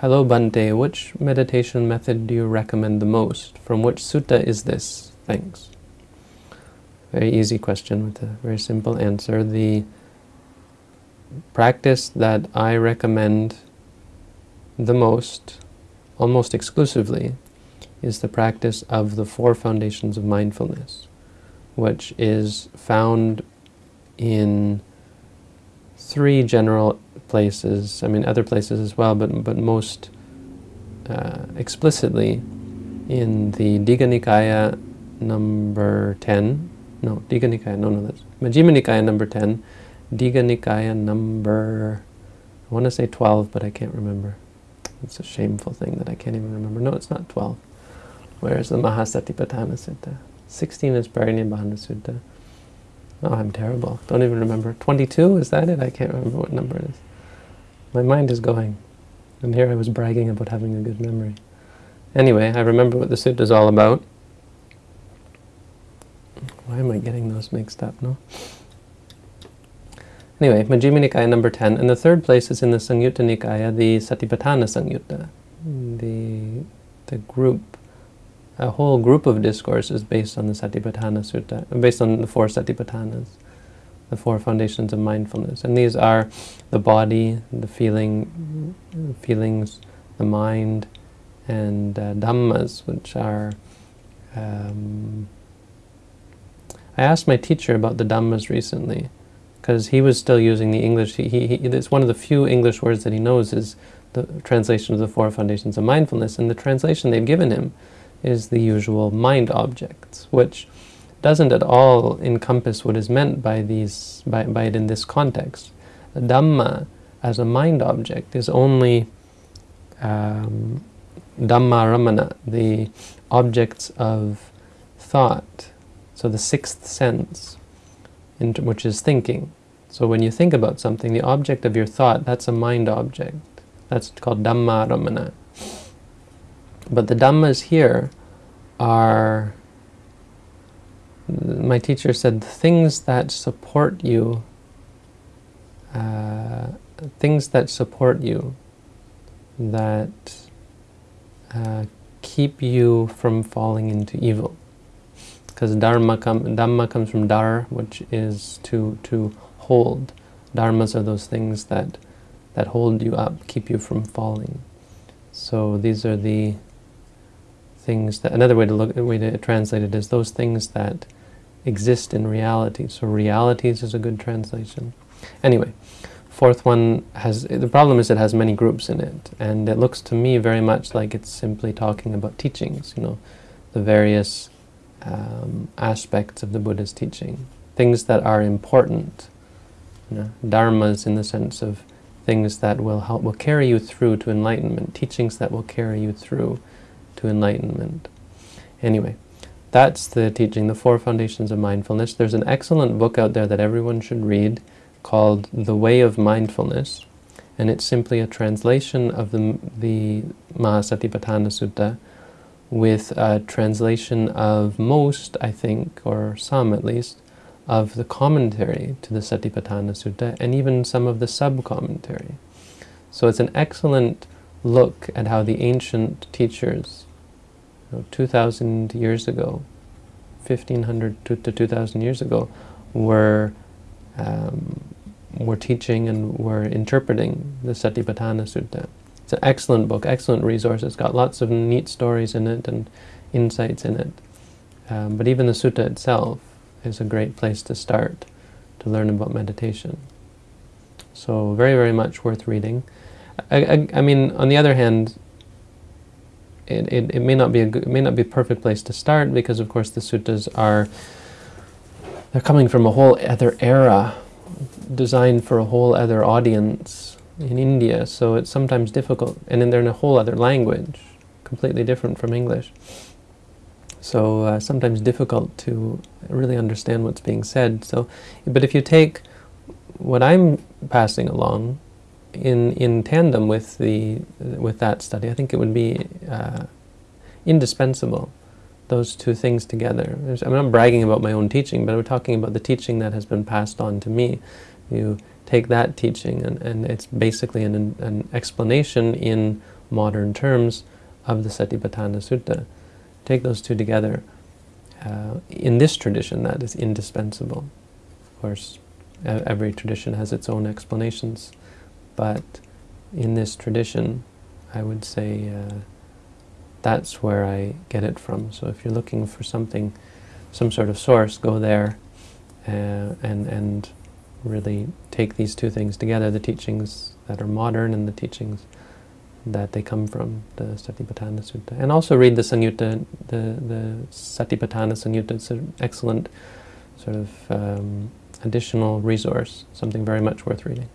Hello Bhante, which meditation method do you recommend the most? From which sutta is this? Thanks. Very easy question with a very simple answer. The practice that I recommend the most, almost exclusively, is the practice of the four foundations of mindfulness, which is found in three general places, I mean other places as well, but, but most uh, explicitly in the Digha Nikaya number 10, no, Digha Nikaya, no, no, that's Majjhima Nikaya number 10, Digha Nikaya number, I want to say 12, but I can't remember. It's a shameful thing that I can't even remember. No, it's not 12. Where is the Mahasatipatthana Sutta? 16 is Parinibbana Sutta. Oh, I'm terrible. Don't even remember. 22, is that it? I can't remember what number it is. My mind is going. And here I was bragging about having a good memory. Anyway, I remember what the sutta is all about. Why am I getting those mixed up, no? Anyway, Majjhima Nikaya number 10. And the third place is in the Samyutta Nikaya, the Satipatthana Samyutta. The, the group, a whole group of discourses based on the Satipatthana Sutta, based on the four Satipatthanas, the four foundations of mindfulness. And these are the body, the feeling, feelings, the mind, and uh, Dhammas, which are um, I asked my teacher about the Dhammas recently, because he was still using the English. He, he, he, it's one of the few English words that he knows is the translation of the Four Foundations of Mindfulness, and the translation they've given him is the usual mind objects, which doesn't at all encompass what is meant by these by, by it in this context. Dhamma as a mind object is only um, Dhamma Ramana, the objects of thought, so the sixth sense, which is thinking. So when you think about something, the object of your thought, that's a mind object. That's called Dhamma Ramana. But the Dhammas here are, my teacher said, things that support you, uh, things that support you, that uh, keep you from falling into evil because dharma com dhamma comes from dar, which is to to hold. Dharmas are those things that that hold you up, keep you from falling. So these are the things that another way to look way to translate it is those things that exist in reality. So realities is a good translation. Anyway, fourth one has the problem is it has many groups in it, and it looks to me very much like it's simply talking about teachings. You know, the various um, aspects of the Buddha's teaching, things that are important, you know, dharmas in the sense of things that will help, will carry you through to enlightenment, teachings that will carry you through to enlightenment. Anyway, that's the teaching, the four foundations of mindfulness. There's an excellent book out there that everyone should read called The Way of Mindfulness, and it's simply a translation of the, the Mahasatipatthana Sutta with a translation of most, I think, or some at least, of the commentary to the Satipatthana Sutta and even some of the sub-commentary. So it's an excellent look at how the ancient teachers, you know, 2,000 years ago, 1,500 to, to 2,000 years ago, were um, were teaching and were interpreting the Satipatthana Sutta. It's an excellent book, excellent resource. It's got lots of neat stories in it and insights in it. Um, but even the sutta itself is a great place to start to learn about meditation. So very, very much worth reading. I, I, I mean, on the other hand, it, it, it, may not be a good, may not be a perfect place to start because, of course, the suttas are they're coming from a whole other era, designed for a whole other audience in India, so it's sometimes difficult. And then they're in a whole other language, completely different from English. So uh, sometimes difficult to really understand what's being said. So, but if you take what I'm passing along in in tandem with the with that study, I think it would be uh, indispensable. Those two things together. I'm not bragging about my own teaching, but we're talking about the teaching that has been passed on to me. You take that teaching, and, and it's basically an, an explanation in modern terms of the Satipatthana Sutta. Take those two together. Uh, in this tradition, that is indispensable. Of course, every tradition has its own explanations, but in this tradition, I would say uh, that's where I get it from. So if you're looking for something, some sort of source, go there uh, and, and really take these two things together, the teachings that are modern and the teachings that they come from, the Satipatthana Sutta. And also read the Samyutta, the, the Satipatthana Samyutta. It's an excellent sort of um, additional resource, something very much worth reading.